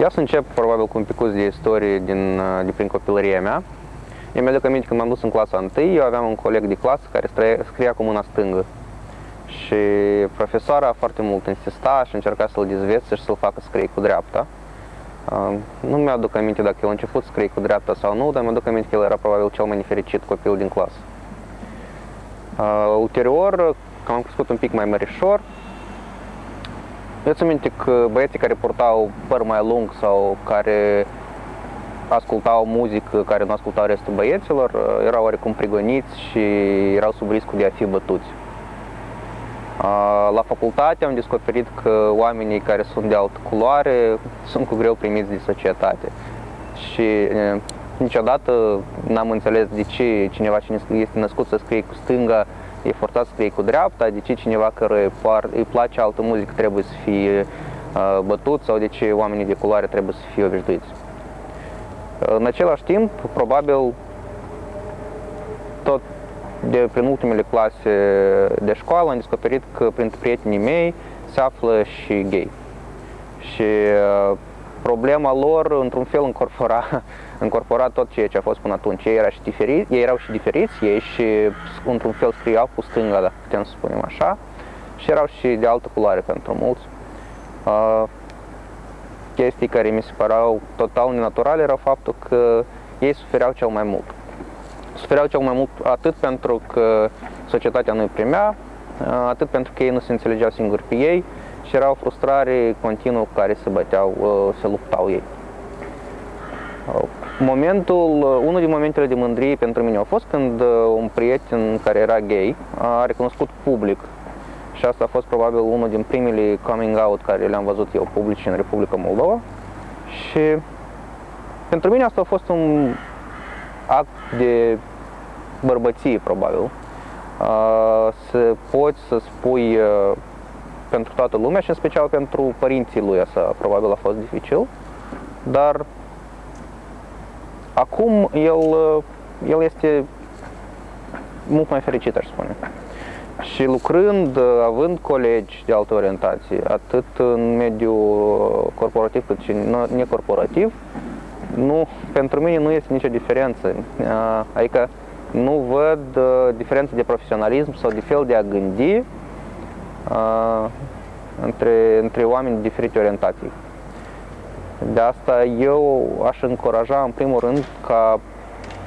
Ia să încep probabil cu un picuț de istorie din, uh, de prin copilăria mea. Eu mi-aduc aminte când m-am dus în clasa 1, eu aveam un coleg de clasă care scria, scria cu mâna stângă. Și profesoara foarte mult insista și încerca să-l dezvețe și să-l facă să scrie cu dreapta. Uh, nu mi-aduc aminte dacă el a început să scrie cu dreapta sau nu, dar mi-aduc aminte că el era probabil cel mai nefericit copil din clasă. Uh, ulterior, când am crescut un pic mai mărișor, eu țin minte că băieții care purtau păr mai lung sau care ascultau muzică care nu ascultau restul băieților, uh, erau oarecum prigoniți și erau sub riscul de a fi bătuți. Uh, la facultate am descoperit că oamenii care sunt de altă culoare sunt cu greu primiți de societate. Și uh, niciodată n-am înțeles de ce cineva cine este născut să scrie cu stânga e forțat să scrie cu dreapta, de ce cineva care îi place altă muzică trebuie să fie bătut sau de ce oamenii de culoare trebuie să fie obișnuiți. În același timp, probabil, tot de prin ultimele clase de școală am descoperit că printre prietenii mei se află și gay. Și problema lor, într-un fel, încorpora, încorpora tot ceea ce a fost până atunci. Ei, era și diferi, ei erau și diferiți, ei și, într-un fel, scriau cu stânga, dacă putem să spunem așa, și erau și de altă culoare pentru mulți. Uh, chestii care mi se păreau total nenaturale era faptul că ei sufereau cel mai mult. Sufereau cel mai mult atât pentru că societatea nu îi primea, atât pentru că ei nu se înțelegeau singuri pe ei și era o frustrare continuă cu care se băteau, se luptau ei. Momentul, unul din momentele de mândrie pentru mine a fost când un prieten care era gay a recunoscut public și asta a fost probabil unul din primele coming out care le-am văzut eu publici în Republica Moldova și pentru mine asta a fost un act de bărbăție probabil să poți să spui pentru toată lumea și în special pentru părinții lui asta probabil a fost dificil, dar acum el, el este mult mai fericit, aș spune. Și lucrând, având colegi de altă orientație, atât în mediul corporativ cât și necorporativ, nu, pentru mine nu este nicio diferență. Adică nu văd diferență de profesionalism sau de fel de a gândi între, între oameni de diferite orientații. De asta eu aș încuraja în primul rând ca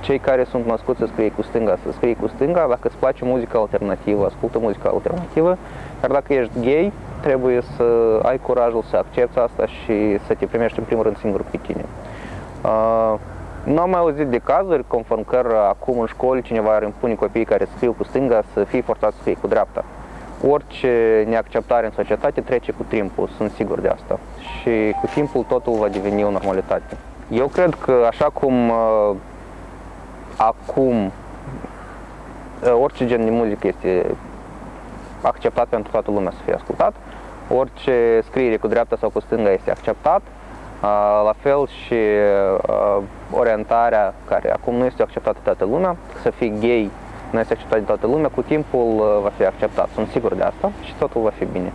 cei care sunt născuți să scrie cu stânga, să scrie cu stânga, dacă îți place muzica alternativă, ascultă muzica alternativă, dar dacă ești gay, trebuie să ai curajul să accepti asta și să te primești în primul rând singur pe tine. Uh, nu am mai auzit de cazuri conform că acum în școli cineva ar impune copiii care scriu cu stânga să fie forțați să scrie cu dreapta. Orice neacceptare în societate trece cu timpul, sunt sigur de asta. Și cu timpul totul va deveni o normalitate. Eu cred că așa cum uh, acum uh, orice gen de muzică este acceptat pentru toată lumea să fie ascultat, orice scriere cu dreapta sau cu stânga este acceptat, uh, la fel și orientarea care acum nu este acceptată de toată lumea, să fii gay nu este acceptat de toată lumea, cu timpul va fi acceptat, sunt sigur de asta și totul va fi bine.